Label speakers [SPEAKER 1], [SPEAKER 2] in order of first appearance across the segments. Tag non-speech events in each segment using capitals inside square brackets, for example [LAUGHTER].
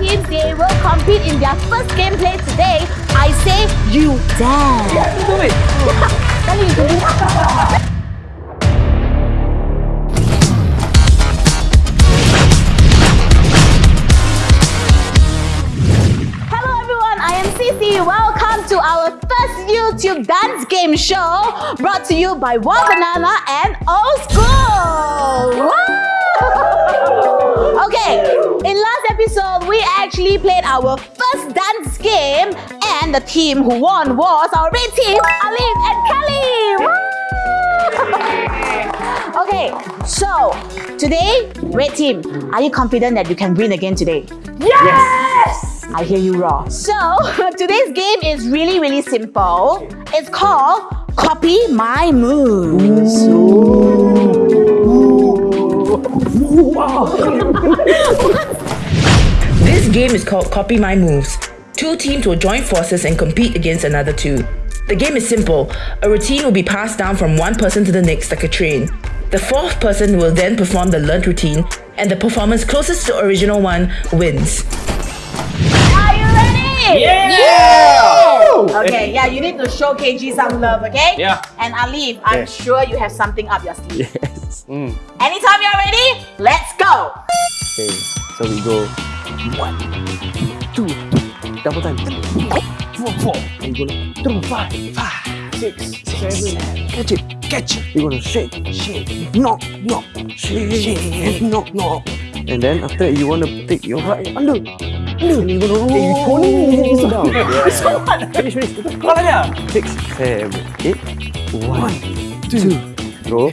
[SPEAKER 1] teams, they will compete in their first gameplay today. I say you dance.
[SPEAKER 2] Yeah, do it. [LAUGHS]
[SPEAKER 1] Kali you do Hello everyone, I am Cici. Welcome to our first YouTube dance game show brought to you by One Banana and Old School. Wow! [LAUGHS] Okay, in last episode, we actually played our first dance game and the team who won was our red team, Alif and Kelly. [LAUGHS] Okay, so today, red team, are you confident that you can win again today?
[SPEAKER 2] Yes!
[SPEAKER 1] I hear you raw. So, [LAUGHS] today's game is really, really simple. It's called Copy My Moves.
[SPEAKER 3] This [LAUGHS] game is called Copy My Moves. Two teams will join forces and compete against another two. The game is simple. A routine will be passed down from one person to the next like a train. The fourth person will then perform the learned routine, and the performance closest to original one wins.
[SPEAKER 1] Are you ready?
[SPEAKER 2] Yeah!
[SPEAKER 1] Okay, yeah, you need to show KG some love, okay?
[SPEAKER 2] Yeah.
[SPEAKER 1] And Alif, I'm
[SPEAKER 2] Yeah.
[SPEAKER 1] sure you have something up your sleeve.
[SPEAKER 4] Yes.
[SPEAKER 2] Mm.
[SPEAKER 1] Anytime you're ready, let's go!
[SPEAKER 4] Okay, so we go one, two, double time,
[SPEAKER 2] Four, four.
[SPEAKER 4] and you gonna throw five, five, six, seven, catch it, catch it. You're gonna shake, shake, knock, knock, shake, shake, knock, knock. And then after that, you wanna take your right under, under. And you're gonna roll. Hey, you turning it down. [LAUGHS] Yeah. Finish, finish.
[SPEAKER 2] Kau aja.
[SPEAKER 4] Six, seven, eight. One, two, roll.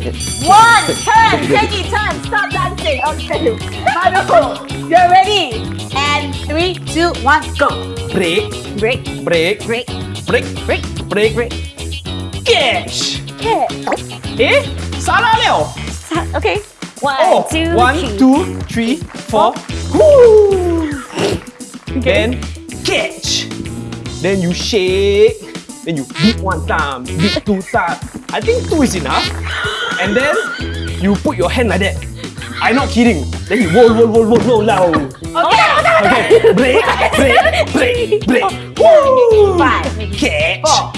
[SPEAKER 1] One, turn, KG, turn, stop dancing. Okay, Manu, you're ready. And three, two, one, go.
[SPEAKER 2] Break,
[SPEAKER 1] Break,
[SPEAKER 2] break,
[SPEAKER 1] break,
[SPEAKER 2] break,
[SPEAKER 1] break,
[SPEAKER 2] break,
[SPEAKER 1] break.
[SPEAKER 2] Catch. Eh? Salah liao.
[SPEAKER 1] Okay. One,
[SPEAKER 2] Oh,
[SPEAKER 1] two,
[SPEAKER 2] one,
[SPEAKER 1] three.
[SPEAKER 2] two, three, four. Woo! Then catch. Then you shake. Then you beat one time, beat two times. I think two is enough. And then you put your hand like that. I'm not kidding. Then you roll, roll, roll, roll, roll now.
[SPEAKER 1] Okay, okay, [LAUGHS]
[SPEAKER 2] Okay, break, break, break, break. Woo!
[SPEAKER 1] Five,
[SPEAKER 2] Catch.
[SPEAKER 1] four,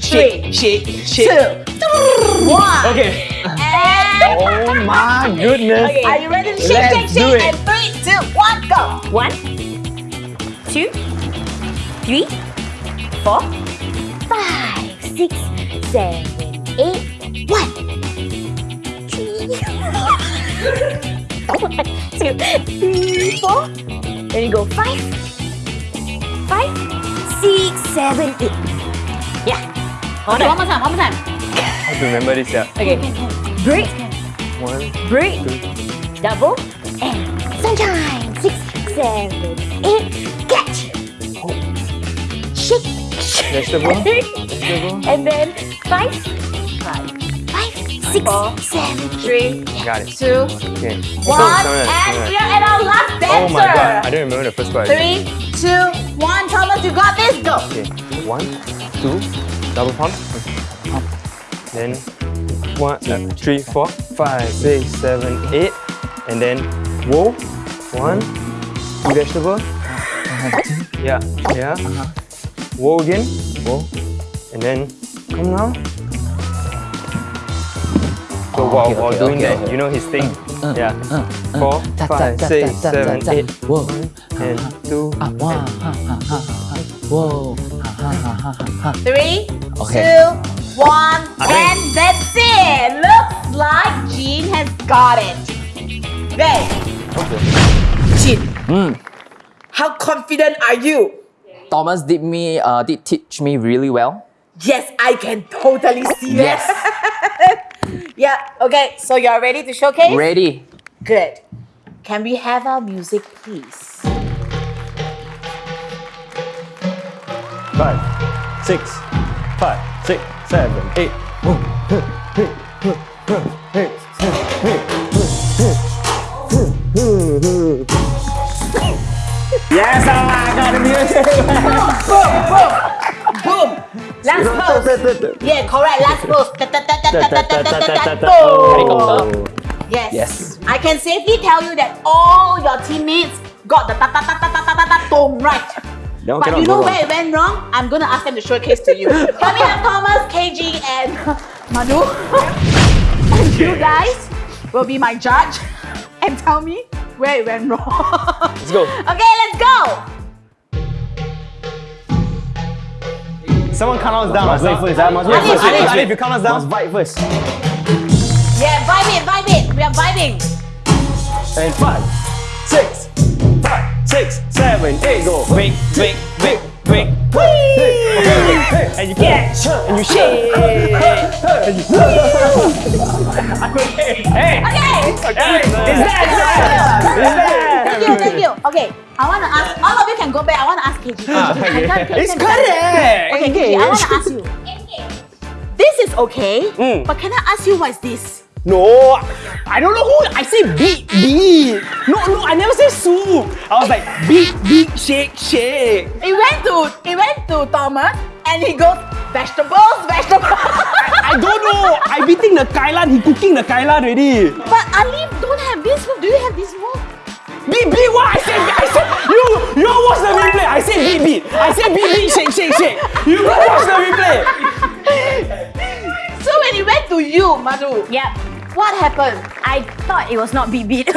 [SPEAKER 2] Shake, shake, shake.
[SPEAKER 1] two, one.
[SPEAKER 2] Okay.
[SPEAKER 1] And
[SPEAKER 2] Oh my goodness.
[SPEAKER 1] Okay, are you ready to shake,
[SPEAKER 2] Let's
[SPEAKER 1] shake, shake? And three, two, one, go.
[SPEAKER 5] One, two, three, four, five, six, seven, eight, one, three, one, two, three, four. Then you go five, five, six, seven, eight. Yeah. Hold
[SPEAKER 1] Okay, one more time, one more time.
[SPEAKER 4] I have to remember this, yeah.
[SPEAKER 5] Okay. Break,
[SPEAKER 4] One,
[SPEAKER 5] break, double, and sunshine. Six, seven, eight, catch. Oh. Shake, shake.
[SPEAKER 4] vegetable, vegetable.
[SPEAKER 5] And then five, five, five, six, seven,
[SPEAKER 1] Three,
[SPEAKER 4] Got it.
[SPEAKER 1] two,
[SPEAKER 4] Okay.
[SPEAKER 1] one,
[SPEAKER 4] Alright,
[SPEAKER 1] and
[SPEAKER 4] alright.
[SPEAKER 1] we are at our last dancer.
[SPEAKER 4] Oh my god, I don't remember the first part.
[SPEAKER 1] Three, two, one. Thomas, you got this. Go.
[SPEAKER 4] Okay, one, two, double pump, pump. Then one, uh, three, four, five, six, seven, eight, and then whoa, one, two vegetable. Yeah, yeah. Whoa again, whoa, and then come now. So ah, while,
[SPEAKER 6] okay,
[SPEAKER 4] while
[SPEAKER 6] okay,
[SPEAKER 4] doing
[SPEAKER 6] okay,
[SPEAKER 4] that, you know his thing.
[SPEAKER 6] uh, uh
[SPEAKER 4] yeah.
[SPEAKER 6] Uh, uh,
[SPEAKER 4] Four,
[SPEAKER 6] ta, ta,
[SPEAKER 4] five, six,
[SPEAKER 6] ta, ta,
[SPEAKER 4] seven,
[SPEAKER 6] ta, ta.
[SPEAKER 4] eight,
[SPEAKER 6] Whoa.
[SPEAKER 4] and two.
[SPEAKER 6] Ah, ha. Whoa.
[SPEAKER 1] Three,
[SPEAKER 6] Okay.
[SPEAKER 1] two, one, and that's it. Looks like Jean has got it. There.
[SPEAKER 3] Chin,
[SPEAKER 6] Mm.
[SPEAKER 3] how confident are you?
[SPEAKER 6] Thomas did me uh, did teach me really well.
[SPEAKER 3] Yes, I can totally see
[SPEAKER 6] Yes. [LAUGHS]
[SPEAKER 1] Yeah. Okay. So you're ready to showcase?
[SPEAKER 6] Ready.
[SPEAKER 1] Good. Can we have our music, please?
[SPEAKER 4] Five, six, five, six, seven, eight.
[SPEAKER 2] Yes, I got the music.
[SPEAKER 1] Last pose. yeah, correct. Last
[SPEAKER 6] post.
[SPEAKER 1] Yes.
[SPEAKER 6] Yes.
[SPEAKER 1] I can safely tell you that all your teammates got the ta ta ta ta ta ta ta right.
[SPEAKER 2] No,
[SPEAKER 1] but you know where it went wrong? I'm gonna ask them to showcase to you. Can we have Thomas, KG, and [LAUGHS] Manu? and [LAUGHS] you guys will be my judge [LAUGHS] and tell me where it went wrong.
[SPEAKER 2] Let's go.
[SPEAKER 1] Okay, let's go.
[SPEAKER 2] Someone count us down. Must wait first. ah. Must wait
[SPEAKER 1] Ali,
[SPEAKER 2] first.
[SPEAKER 1] Ali,
[SPEAKER 2] Ali,
[SPEAKER 1] Ali.
[SPEAKER 2] if you count us down. Must vibe first.
[SPEAKER 1] Yeah, vibe it, vibe it. We are vibing.
[SPEAKER 2] And five, six, five, six, seven, eight. Go. Big, big, big, big. And you catch and you shake. And you okay. Hey.
[SPEAKER 1] Okay.
[SPEAKER 2] Hey. It's that time. It's that.
[SPEAKER 1] Thank you, thank you. Okay, I want to ask. All of you can go back. I want to ask KG.
[SPEAKER 2] Ah, okay.
[SPEAKER 1] can- can-
[SPEAKER 2] It's
[SPEAKER 1] can-
[SPEAKER 2] correct.
[SPEAKER 1] Okay, KG, I want to ask you. This is okay,
[SPEAKER 2] Mm.
[SPEAKER 1] but can I ask you what's this?
[SPEAKER 2] No, I don't know who. I say beat, beat. No, no, I never say soup. I was like beat, beat, shake, shake.
[SPEAKER 1] It went to it went to Thomas, and he goes vegetables, vegetables.
[SPEAKER 2] I don't know. I beating the kailan. He cooking the kailan already.
[SPEAKER 1] but Ali don't have this move. Do you have this move?
[SPEAKER 2] Beat, beat. What I said? I said you. You watch the replay. I said beat, beat. I said beat, beat, shake, shake, shake. You go watch the replay.
[SPEAKER 1] So when it went to you, Madhu,
[SPEAKER 5] Yep.
[SPEAKER 1] what happened?
[SPEAKER 5] I thought it was not beat beat. [LAUGHS] [LAUGHS] I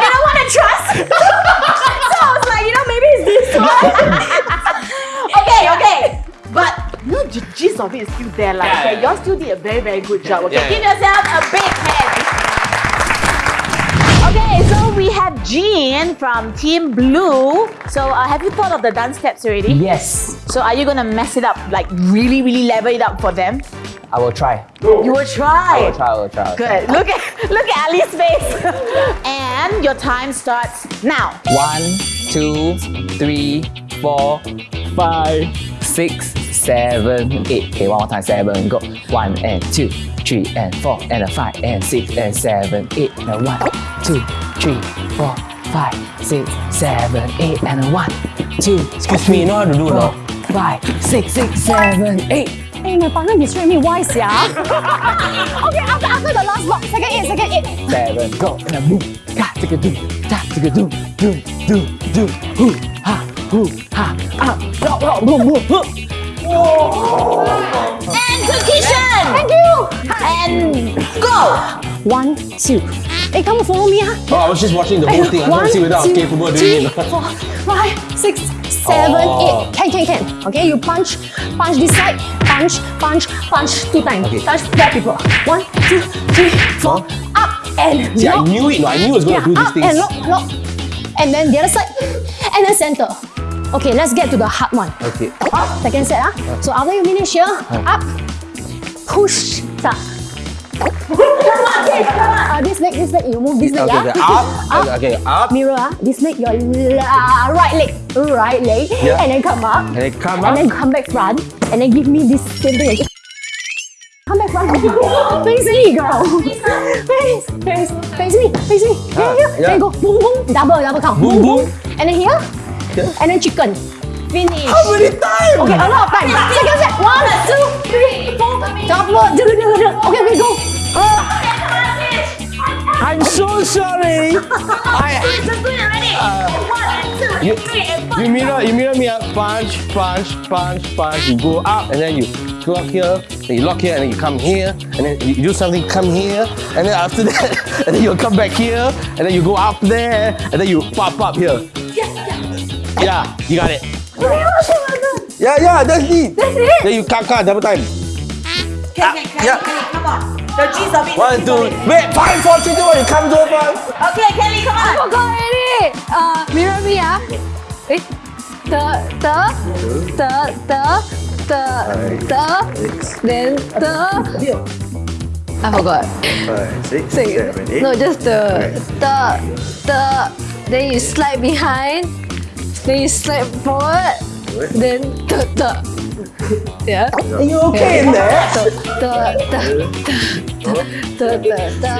[SPEAKER 5] didn't want to trust. [LAUGHS] so I was like, you know, maybe it's this one.
[SPEAKER 1] okay, okay. But you know, the gist of it is still there. Like,
[SPEAKER 2] Yeah,
[SPEAKER 1] okay,
[SPEAKER 2] yeah.
[SPEAKER 1] y'all still did a very, very good job. Okay,
[SPEAKER 2] Yeah,
[SPEAKER 1] give yourself a big hand. Jean from Team Blue. So, uh, have you thought of the dance steps already?
[SPEAKER 6] Yes,
[SPEAKER 1] So, are you gonna mess it up, like really, really level it up for them?
[SPEAKER 6] I will try.
[SPEAKER 1] You will try.
[SPEAKER 6] I will try. I will try. I will try.
[SPEAKER 1] Good. Look at [LAUGHS] look at Ali's face. [LAUGHS] and your time starts now.
[SPEAKER 6] One, two, three, four, five, six, seven, eight. Okay, one more time. Seven. Go. One and two, three and four and a five and six and seven, eight and a one, two, three, four, five, six, seven, eight and a one, two. Excuse me, you know how to do no? Five, six, six, seven, eight.
[SPEAKER 7] Hey, my partner distract me. Why, sia? okay, after, after the last block, second eight, second eight.
[SPEAKER 6] seven, go, and a boom, ka, tika doom, ta, tika doom, doom, doom, doom, hoo, ha, hoo, ha, ah, rock, rock, boom, boom, hoo.
[SPEAKER 1] And to Kishan.
[SPEAKER 7] Thank you.
[SPEAKER 1] And go.
[SPEAKER 7] One, two. Hey, come follow me, ah.
[SPEAKER 2] Oh, I was just watching the whole thing. I want to see whether I was capable of
[SPEAKER 7] three,
[SPEAKER 2] doing it.
[SPEAKER 7] four, five, six, seven,
[SPEAKER 2] Oh.
[SPEAKER 7] eight. Can, can, can. Okay, you punch, punch this side, punch, punch, punch two times.
[SPEAKER 6] Okay.
[SPEAKER 7] Touch four people. One, two, three, four, up and
[SPEAKER 2] See, I knew it. No, I knew I was going
[SPEAKER 7] Yeah,
[SPEAKER 2] to do these
[SPEAKER 7] up
[SPEAKER 2] things.
[SPEAKER 7] and lock, lock. And then the other side, and then center. Okay, let's get to the hard one.
[SPEAKER 6] Okay.
[SPEAKER 7] Up, second set. Ah. So after you finish here, up, push, start. uh, this leg, this leg, you move this leg.
[SPEAKER 6] Okay,
[SPEAKER 7] ah.
[SPEAKER 6] okay, up, [LAUGHS] okay, okay, up,
[SPEAKER 7] Mirror, ah. this leg, your uh, right leg, right leg,
[SPEAKER 6] Yeah.
[SPEAKER 7] and then come up,
[SPEAKER 6] and then come up, and
[SPEAKER 7] then come back front, and then give me this same thing again. Come back front, [LAUGHS] face me, girl. Face, face, face me, face me. Here,
[SPEAKER 6] Ah,
[SPEAKER 7] here.
[SPEAKER 6] yeah.
[SPEAKER 7] Then go boom, boom, double, double count.
[SPEAKER 6] Boom, boom.
[SPEAKER 7] And then here, and then chicken. Finish.
[SPEAKER 6] How many times?
[SPEAKER 7] Okay, a lot of time. Second set. One, two, three, four. Double. do, do, do, do. Okay, okay, go.
[SPEAKER 6] Uh, I'm so sorry. [LAUGHS] I, uh, you, you mirror, you mirror me up. Punch, punch, punch, punch. You go up and then you lock here, then you lock here, and then you come here, and then you do something, come here, and then after [LAUGHS] that, and then you come back here, and then you go up there, and then you pop up here. Yeah, you got it. Yeah, yeah, that's it.
[SPEAKER 7] That's it.
[SPEAKER 6] Then you kaka double time.
[SPEAKER 1] Can, can, can,
[SPEAKER 6] yeah.
[SPEAKER 1] Kelly, come on. The gist of it.
[SPEAKER 6] One, two,
[SPEAKER 1] it.
[SPEAKER 6] wait, five, four, three, two, one. You come to it first.
[SPEAKER 1] Okay, Kelly, come on.
[SPEAKER 7] I forgot already. Uh, mirror me, ah. Eh, the, the, the, the, the, the, then the. I forgot.
[SPEAKER 8] Five, six, seven, eight.
[SPEAKER 7] No, just the, the, the. Then you slide behind. Then you slide forward. Then the the. Yeah.
[SPEAKER 6] Are you okay in there?
[SPEAKER 7] The the the the the the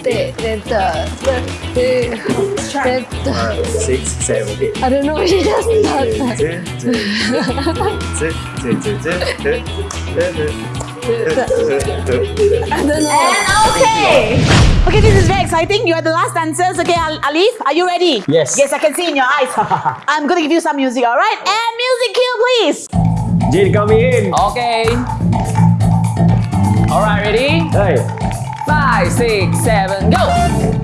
[SPEAKER 7] the, the the, the the the
[SPEAKER 8] the six seven eight.
[SPEAKER 7] I don't know. She just does that. I don't know.
[SPEAKER 1] And okay. Okay, this is very exciting. You are the last dancers. Okay, Al- Alif, are you ready?
[SPEAKER 6] Yes.
[SPEAKER 1] Yes, I can see in your eyes. [LAUGHS] I'm gonna give you some music, all right? And music cue, please.
[SPEAKER 2] Jin come in.
[SPEAKER 6] Okay. All right, ready?
[SPEAKER 2] Hey.
[SPEAKER 6] Five, six, seven, go.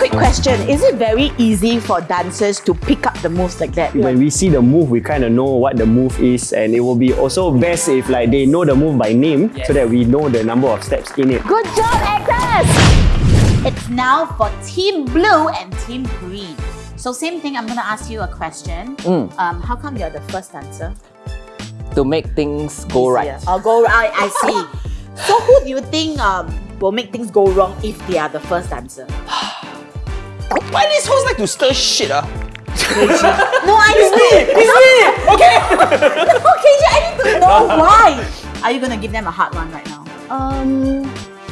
[SPEAKER 1] Quick question. Is it very easy for dancers to pick up the moves like that?
[SPEAKER 2] When we see the move, we kind of know what the move is, and it will be also best if like they know the move by name, so that we know the number of steps in it.
[SPEAKER 1] Good job, actors! It's now for Team Blue and Team Green. So same thing, I'm gonna ask you a question.
[SPEAKER 6] Mm.
[SPEAKER 1] Um, how come you're the first dancer?
[SPEAKER 6] To make things go right.
[SPEAKER 1] I'll go right, I see. [LAUGHS] so who do you think um, will make things go wrong if they are the first dancer? [SIGHS] [SIGHS]
[SPEAKER 2] Why these hoes like to stir shit? Ah? [LAUGHS]
[SPEAKER 1] No, I need to
[SPEAKER 2] It's me! Okay! [LAUGHS]
[SPEAKER 1] Okay, I need to know [LAUGHS] why. Are you gonna give them a hard one right now?
[SPEAKER 7] Um,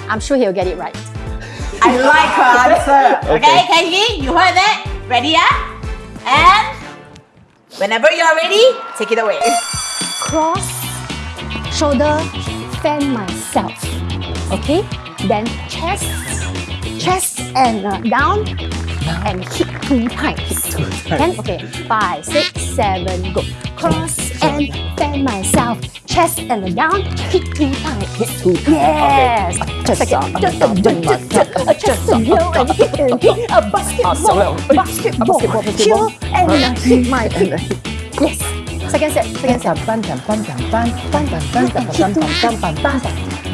[SPEAKER 7] I'm sure he'll get it right.
[SPEAKER 1] I like her answer. Okay, Kenji, you heard that? Ready, yeah? And whenever you're ready, take it away.
[SPEAKER 7] Cross, shoulder, fan myself. Okay? Then chest, chest and uh, down, and hit two times. Then, okay, five, six, seven, go. Cross and fan myself. Chest and down, hit two times. Hit two times. Yes. Just a, just a, just a, just a blow and hit and hit a basketball, basketball, chill and uh, hit my hit. Yes. Second set, second set.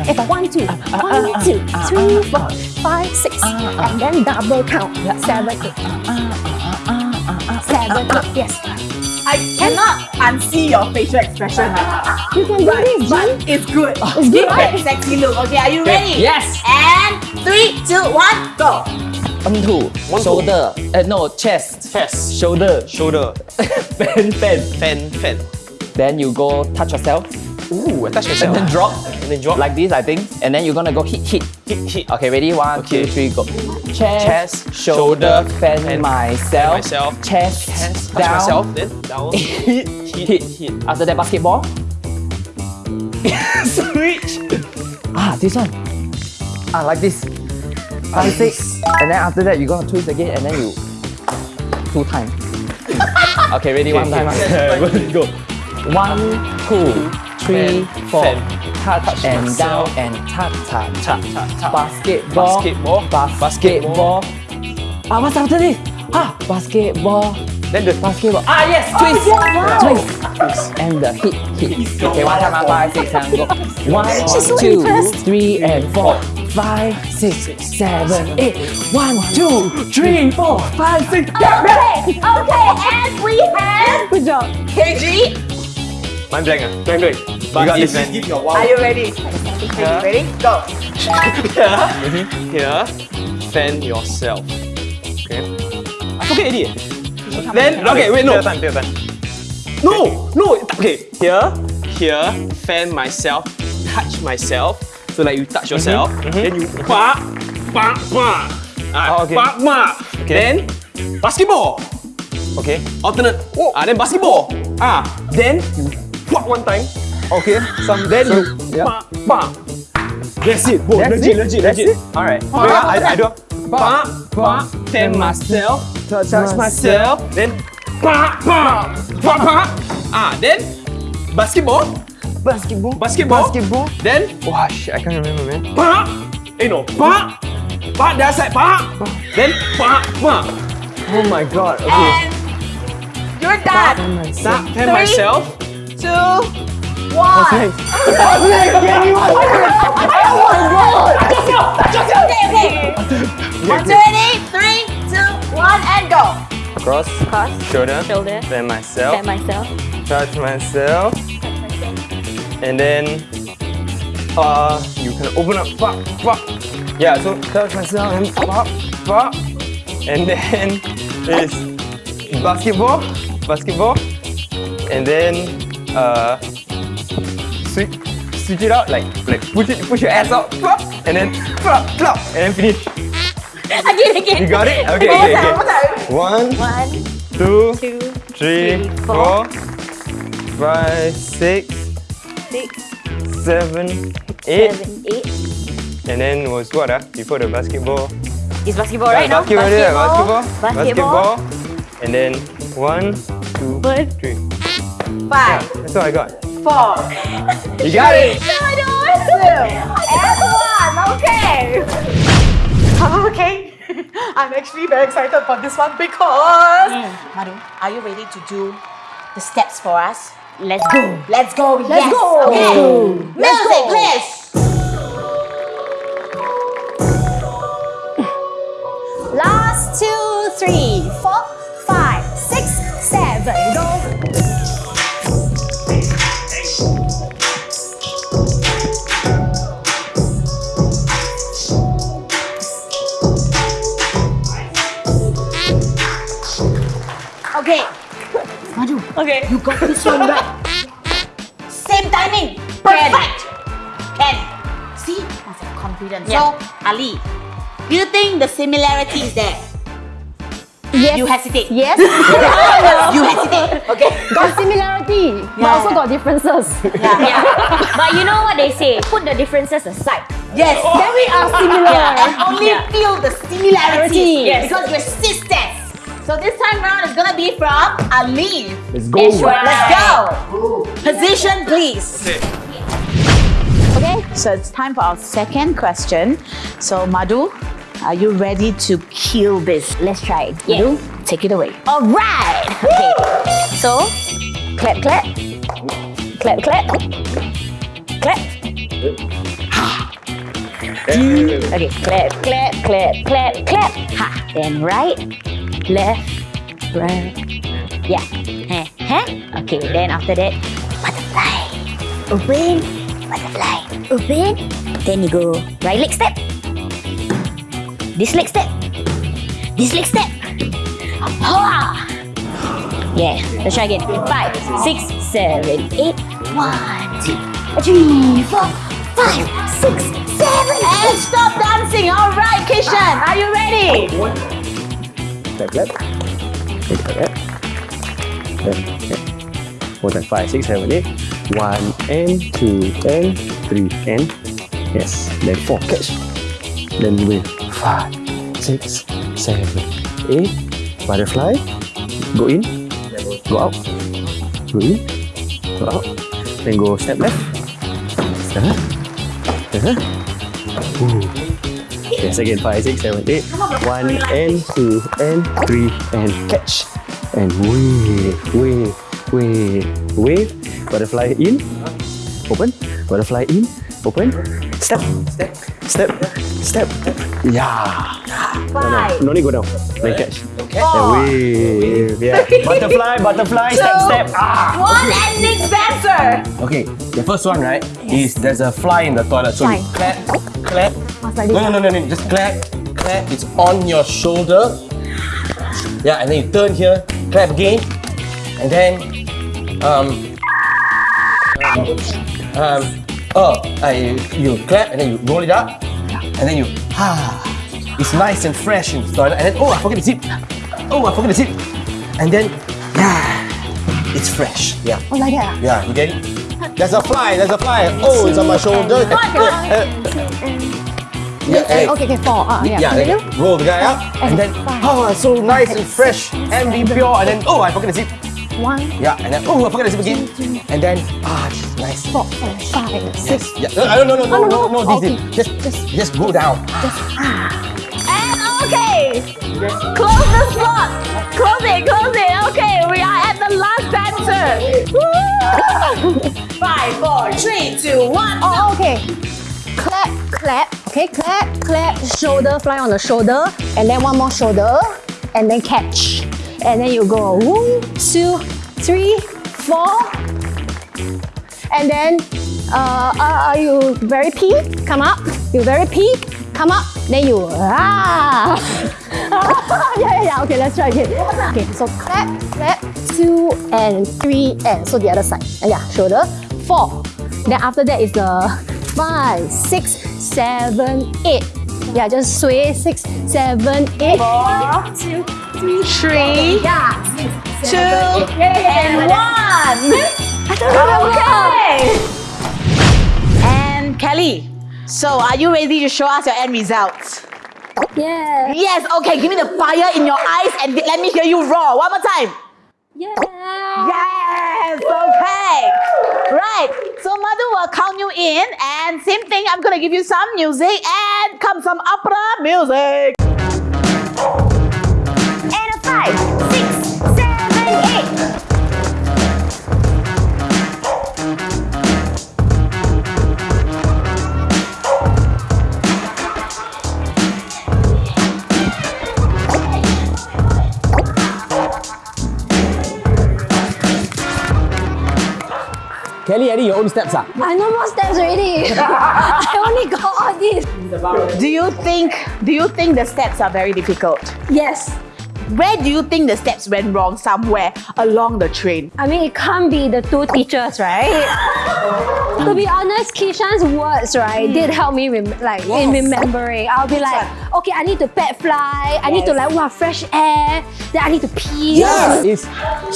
[SPEAKER 7] It's uh, uh, one, uh, two, one, two, three, four, five, six, and then double count. Seven, eight. Seven, eight, yes.
[SPEAKER 1] I cannot unsee your facial expression.
[SPEAKER 7] You can do this,
[SPEAKER 1] But it's good.
[SPEAKER 7] It's good, right?
[SPEAKER 1] Sexy look. Okay, are you ready?
[SPEAKER 6] Yes.
[SPEAKER 1] And three, two, one, go.
[SPEAKER 6] One, two.
[SPEAKER 2] One, two.
[SPEAKER 6] Shoulder. Uh, no, chest.
[SPEAKER 2] Chest.
[SPEAKER 6] Shoulder.
[SPEAKER 2] Shoulder.
[SPEAKER 6] fan, fan.
[SPEAKER 2] Fan, fan.
[SPEAKER 6] Then you go touch yourself.
[SPEAKER 2] Ooh, I touch
[SPEAKER 6] And then drop.
[SPEAKER 2] And then drop.
[SPEAKER 6] Like this, I think. And then you're gonna go hit, hit.
[SPEAKER 2] hit, hit.
[SPEAKER 6] Okay, ready? One,
[SPEAKER 2] Okay.
[SPEAKER 6] two, three, go. Chest,
[SPEAKER 2] Chest,
[SPEAKER 6] shoulder,
[SPEAKER 2] shoulder,
[SPEAKER 6] fan myself,
[SPEAKER 2] myself,
[SPEAKER 6] chest,
[SPEAKER 2] Chest,
[SPEAKER 6] down,
[SPEAKER 2] myself, then down. [LAUGHS]
[SPEAKER 6] hit, hit, hit. hit. After that, basketball. [LAUGHS]
[SPEAKER 2] Switch.
[SPEAKER 6] Ah, this one. Ah, like this. Five, six. And then after that, you're gonna twist again, and then you two times. [LAUGHS] okay, ready? One time.
[SPEAKER 2] Seven, go.
[SPEAKER 6] One, two, three, four. Touch,
[SPEAKER 2] Touch
[SPEAKER 6] and down and tap, tap, tap.
[SPEAKER 2] Tap, tap.
[SPEAKER 6] Basketball.
[SPEAKER 2] Basketball.
[SPEAKER 6] Basketball. Ah, what's after this? Ah, basketball.
[SPEAKER 2] Then the
[SPEAKER 6] Basketball. Ah, yes, twist. Twist. Twist, and the hit, hit. Okay, one time, five, six, seven, go. One,
[SPEAKER 7] so
[SPEAKER 6] two,
[SPEAKER 7] impressed.
[SPEAKER 6] three, and four. Five, six, seven, eight. One, two, three, four, five, six.
[SPEAKER 1] Okay, okay, and we have
[SPEAKER 7] Good job.
[SPEAKER 1] KG.
[SPEAKER 2] Mind blank ah. Blank blank. You got this man.
[SPEAKER 1] Are you ready?
[SPEAKER 2] Yeah.
[SPEAKER 1] Are you ready? Go.
[SPEAKER 2] Here. Here. Fan yourself. Okay. I forget already. Then okay, wait no.
[SPEAKER 8] Time, time.
[SPEAKER 2] No, no. Okay, here, here, fan myself, touch myself. So like you touch yourself, then you pa, pa, pa. Ah,
[SPEAKER 6] Oh, okay.
[SPEAKER 2] pa, pa. Then basketball.
[SPEAKER 6] Okay.
[SPEAKER 2] Alternate. Oh. Ah, then basketball. Ah, then you whack one time.
[SPEAKER 6] Okay. Some
[SPEAKER 2] Then you
[SPEAKER 6] yeah.
[SPEAKER 2] pa, pa. That's it. Whoa,
[SPEAKER 6] That's
[SPEAKER 2] legit,
[SPEAKER 6] it?
[SPEAKER 2] legit,
[SPEAKER 6] That's
[SPEAKER 2] legit.
[SPEAKER 6] All right.
[SPEAKER 2] Wait, I, I do. Pa, pa, Then myself, touch myself, then pa, pa, pa, pa. Ah, then basketball.
[SPEAKER 6] Basketball.
[SPEAKER 2] Basketball.
[SPEAKER 6] Basketball.
[SPEAKER 2] Then
[SPEAKER 6] Wow, shit, I can't remember, man.
[SPEAKER 2] pa. Eh no, pa. Pa, the other side, pa. Then pa, pa.
[SPEAKER 6] Oh my god. Okay.
[SPEAKER 1] And you're done.
[SPEAKER 2] Stop, fan
[SPEAKER 1] Three.
[SPEAKER 2] myself.
[SPEAKER 1] Two, one.
[SPEAKER 6] Okay.
[SPEAKER 1] Okay, okay. One, two, ready? Three, two, one, and go.
[SPEAKER 4] Cross,
[SPEAKER 7] Cross,
[SPEAKER 4] shoulder,
[SPEAKER 7] shoulder,
[SPEAKER 4] then myself,
[SPEAKER 7] fan myself.
[SPEAKER 4] touch myself, and then uh, you can open up, pop, pop. Yeah, so touch myself and pop, pop, and then it's [LAUGHS] basketball, basketball, and then uh, switch, switch it out like like push it, push your ass out, pop, and then pop, pop, and then finish. [LAUGHS]
[SPEAKER 7] Again, again.
[SPEAKER 4] You got it? Okay,
[SPEAKER 1] One
[SPEAKER 4] okay, okay.
[SPEAKER 1] one time.
[SPEAKER 4] One,
[SPEAKER 7] One,
[SPEAKER 4] two,
[SPEAKER 7] two,
[SPEAKER 4] three, four, five, six,
[SPEAKER 5] Six,
[SPEAKER 4] seven, eight.
[SPEAKER 5] seven, eight.
[SPEAKER 4] And then was what ah? Before the basketball.
[SPEAKER 5] It's basketball right now.
[SPEAKER 4] basketball, yeah, basketball.
[SPEAKER 5] Basketball.
[SPEAKER 4] And then one, two,
[SPEAKER 5] One.
[SPEAKER 4] three.
[SPEAKER 1] Five,
[SPEAKER 4] That's all I got.
[SPEAKER 1] four,
[SPEAKER 4] You got it.
[SPEAKER 1] two, and one. Okay. Okay. [LAUGHS] I'm actually very excited for this one because mm. Madhu, are you ready to do the steps for us?
[SPEAKER 5] Let's go.
[SPEAKER 1] Let's go.
[SPEAKER 5] Let's
[SPEAKER 1] yes.
[SPEAKER 5] go.
[SPEAKER 1] Okay. Music, please.
[SPEAKER 5] Last two, three, four, five, six, seven. Go.
[SPEAKER 1] One right. Same timing. Perfect. Can. See? Must have confidence.
[SPEAKER 5] Yeah.
[SPEAKER 1] So, Ali, do you think the similarity is there?
[SPEAKER 7] Yes.
[SPEAKER 1] You hesitate.
[SPEAKER 7] Yes. [LAUGHS]
[SPEAKER 1] You [LAUGHS] hesitate. Okay.
[SPEAKER 7] got similarity, but also got differences.
[SPEAKER 5] Yeah. [LAUGHS] but you know what they say? Put the differences aside.
[SPEAKER 1] Yes.
[SPEAKER 7] then we are similar.
[SPEAKER 1] Yeah, and only
[SPEAKER 5] Yeah.
[SPEAKER 1] feel the similarities
[SPEAKER 5] Yes.
[SPEAKER 1] because we're sisters. So this time round is gonna be from Ali.
[SPEAKER 9] Let's go.
[SPEAKER 5] That's right.
[SPEAKER 1] Let's go. Position, please. Okay, so it's time for our second question. So Madhu, are you ready to kill this?
[SPEAKER 5] Let's try it.
[SPEAKER 1] Madhu, take it away.
[SPEAKER 5] All right. Okay. So, clap, clap, clap, clap, clap. Okay, clap, clap, clap, clap, clap. Ha. Then right, left, right. Yeah. Heh, heh. Okay. Then after that, butterfly. Open, butterfly. Open. Then you go right leg step. This leg step. This leg step. Ha! Yeah, let's try again. Five, six, seven, eight. One, two, three, four, five, six, seven,
[SPEAKER 1] And
[SPEAKER 5] eight.
[SPEAKER 1] stop dancing. All right, Kishan, are you ready?
[SPEAKER 9] Clap, clap. Okay, clap. Clap, clap. More than five, six, seven, eight. One and two and three and yes. Then four. Catch. Then with five, six, seven, eight. Butterfly. Go in. Go out. Go in. Go out. Then go step left. Uh-huh. Uh-huh. Ooh. Yes, again, five, six, seven, eight. One and two and three and catch. And wave, wave, wave, wave. Butterfly in, open. Butterfly in, open. Step, step, step, step. Yeah. No, no, no need go down. Then catch. And wave. Yeah. [LAUGHS] Butterfly, butterfly, step, step. Ah.
[SPEAKER 1] One ending answer.
[SPEAKER 9] Okay, the first one, right, is there's a fly in the toilet. So you clap, clap. No, no, no, no, no, just clap, clap. It's on your shoulder. Yeah, and then you turn here, clap again, and then, um, um, oh, I, you clap and then you roll it up, and then you, ah, it's nice and fresh in the toilet, and then, oh, I forget the zip. Oh, I forget the zip. And then, yeah, it's fresh. Yeah.
[SPEAKER 7] Oh, like that.
[SPEAKER 9] Yeah, you get it? There's a fly, there's a fly. Oh, it's on my shoulder. [LAUGHS] Yeah, hey.
[SPEAKER 7] Okay, okay, four. Ah, yeah.
[SPEAKER 9] Yeah,
[SPEAKER 7] Continue.
[SPEAKER 9] then roll the guy up, and then, oh, it's so nice and fresh and be pure, and then, oh, I forget the zip.
[SPEAKER 7] One,
[SPEAKER 9] Yeah, and then, oh, I forget the zip again. And then, ah, it's nice.
[SPEAKER 7] four, five, six.
[SPEAKER 9] Yeah, no, no, no, no, no, no, no, this
[SPEAKER 7] Okay.
[SPEAKER 9] Just, just, just go down.
[SPEAKER 1] And okay, close the slot. Close it, close it. Okay, we are at the last answer. Woo! [LAUGHS] Five, four, three, two, one.
[SPEAKER 7] Oh, okay. Clap, clap. Okay, clap, clap. Shoulder, fly on the shoulder. And then one more shoulder. And then catch. And then you go one, two, three, four. And then, uh, uh, are you very peak? Come up. You very peak? Come up. Then you, ah. [LAUGHS] yeah, yeah, yeah. Okay, let's try again. Okay, so clap, clap, two and three and so the other side. Uh, yeah, shoulder. Four. Then after that is the five, six, seven, eight. Yeah, just sway. Six, seven, eight.
[SPEAKER 1] Four,
[SPEAKER 7] two,
[SPEAKER 1] three, two, and one. Okay. And Kelly, so are you ready to show us your end results?
[SPEAKER 7] Yeah.
[SPEAKER 1] Yes, okay, give me the fire in your eyes and let me hear you roar. One more time.
[SPEAKER 7] Yeah.
[SPEAKER 1] Yes, okay. Right, so Madhu will count you in and same thing, I'm gonna give you some music and come some opera music.
[SPEAKER 5] And a five,
[SPEAKER 2] Kelly, Eddie, your own steps ah.
[SPEAKER 7] I know more steps already. [LAUGHS] I only got all these.
[SPEAKER 1] Do you think do you think the steps are very difficult?
[SPEAKER 7] Yes.
[SPEAKER 1] Where do you think the steps went wrong somewhere along the train?
[SPEAKER 7] I mean, it can't be the two teachers, right? [LAUGHS] to be honest, Kishan's words, right, did hmm. help me rem- like in remembering. I'll be like, okay, I need to pet fly. I need to like wow fresh air. Then I need to pee.
[SPEAKER 9] Yeah, [LAUGHS] it's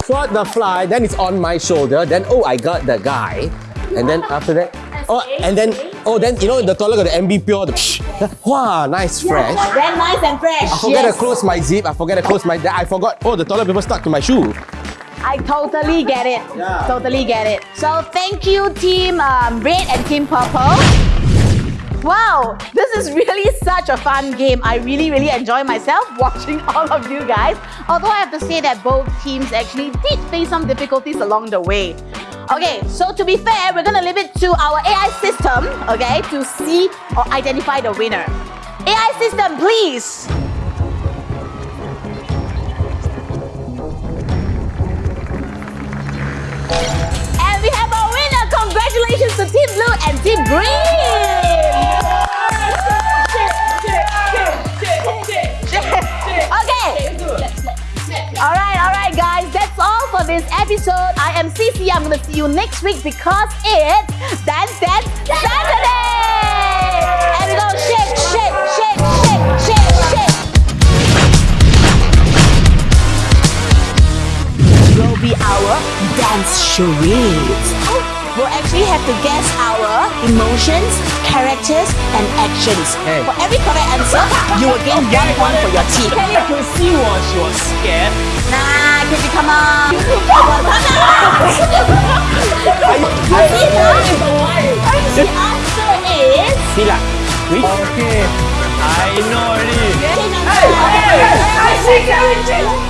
[SPEAKER 9] swat the fly, then it's on my shoulder, then oh I got the guy, and then after that, oh and then oh then you know the toilet got the MB pure, the wow nice fresh.
[SPEAKER 1] Very nice and fresh.
[SPEAKER 9] I forget
[SPEAKER 1] yes.
[SPEAKER 9] to close my zip. I forget to close my. I forgot. Oh, the toilet paper stuck to my shoe.
[SPEAKER 1] I totally get it. Totally get it. So thank you, Team um, Red and Team Purple. Wow, this is really such a fun game. I really, really enjoy myself [LAUGHS] watching all of you guys. Although I have to say that both teams actually did face some difficulties along the way. Okay, so to be fair, we're gonna leave it to our AI system, okay, to see or identify the winner. AI system, please. And we have our winner. Congratulations to Team Blue and Team Green. [LAUGHS] Okay. All right, all right, guys. That's all for this episode. I am CC. I'm gonna see you next week because it's Dance Dance Saturday. And we go shake, shake, shake, shake, shake, shake. will be our dance charades. We'll actually have to guess our emotions, characters, and actions.
[SPEAKER 2] Hey.
[SPEAKER 1] For every correct answer, you will gain one point for your team.
[SPEAKER 2] Kelly could see was she was scared.
[SPEAKER 1] Nah, Kitty, come on. Come on. The answer is...
[SPEAKER 2] Sila. Which? Okay. I know already.
[SPEAKER 1] Hey, hey, hey, hey,